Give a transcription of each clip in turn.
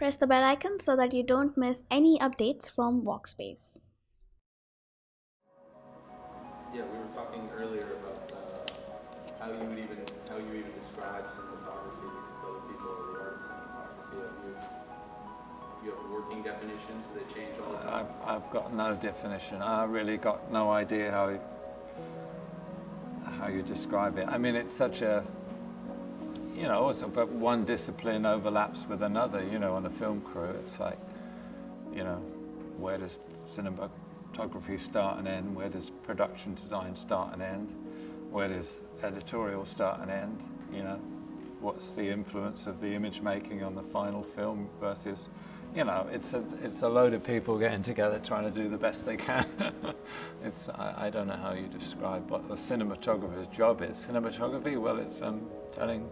Press the bell icon so that you don't miss any updates from Walkspace. Yeah, we were talking earlier about uh, how you would even how you even describe cinematography to other people or the art of cinematography. Have you, you have working definitions that change all the time? I've, I've got no definition. I really got no idea how how you describe it. I mean, it's such a you know, but one discipline overlaps with another. You know, on a film crew, it's like, you know, where does cinematography start and end? Where does production design start and end? Where does editorial start and end? You know, what's the influence of the image making on the final film versus you know, it's a, it's a load of people getting together trying to do the best they can. it's, I, I, don't know how you describe what a cinematographer's job is. Cinematography, well, it's um, telling,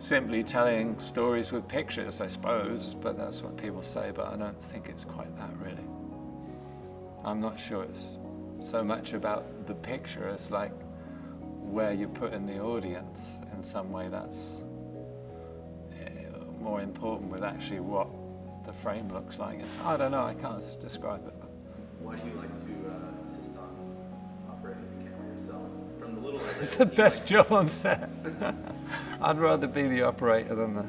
simply telling stories with pictures, I suppose, but that's what people say, but I don't think it's quite that, really. I'm not sure it's so much about the picture as like where you put in the audience in some way that's more important with actually what the frame looks like. It's, I don't know, I can't describe it. Why do you like to uh, insist on operating the camera yourself? From the little It's the best like job on set. I'd rather be the operator than the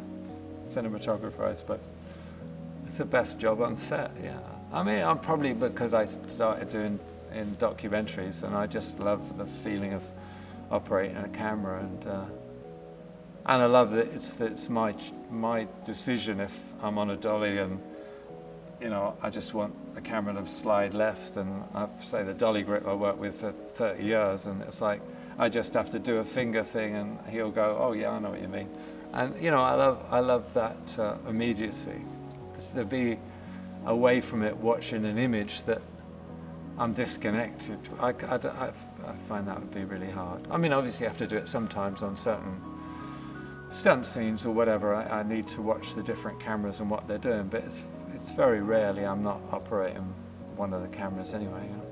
cinematographer, I suppose. It's the best job on set, yeah. I mean, I'm probably because I started doing in documentaries and I just love the feeling of operating a camera and uh, and I love that it's, it's my, my decision if I'm on a dolly and you know, I just want the camera to slide left and I say the dolly grip I worked with for 30 years and it's like I just have to do a finger thing and he'll go, oh yeah, I know what you mean. And you know, I love, I love that uh, immediacy. To be away from it watching an image that I'm disconnected. I, I, I, I find that would be really hard. I mean, obviously I have to do it sometimes on certain stunt scenes or whatever, I, need to watch the different cameras and what they're doing, but it's, it's very rarely I'm not operating one of the cameras anyway. You know?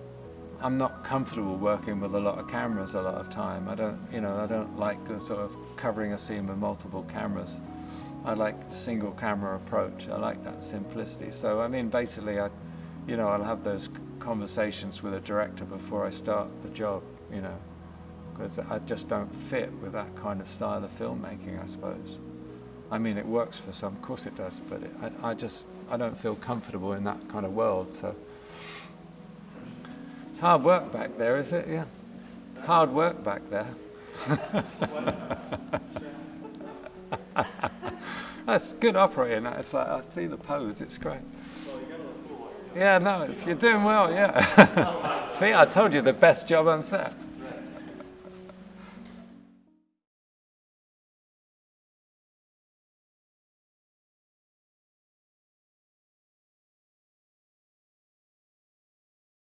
I'm not comfortable working with a lot of cameras a lot of time. I don't, you know, I don't like the sort of covering a scene with multiple cameras. I like the single camera approach. I like that simplicity. So, I mean, basically, I, you know, I'll have those conversations with a director before I start the job, you know because I just don't fit with that kind of style of filmmaking, I suppose. I mean, it works for some, of course it does, but it, I, I just, I don't feel comfortable in that kind of world, so. It's hard work back there, is it? Yeah. Hard work back there. That's good operating. It's like, I see the pose, it's great. Yeah, no, you're doing well, yeah. see, I told you the best job on set.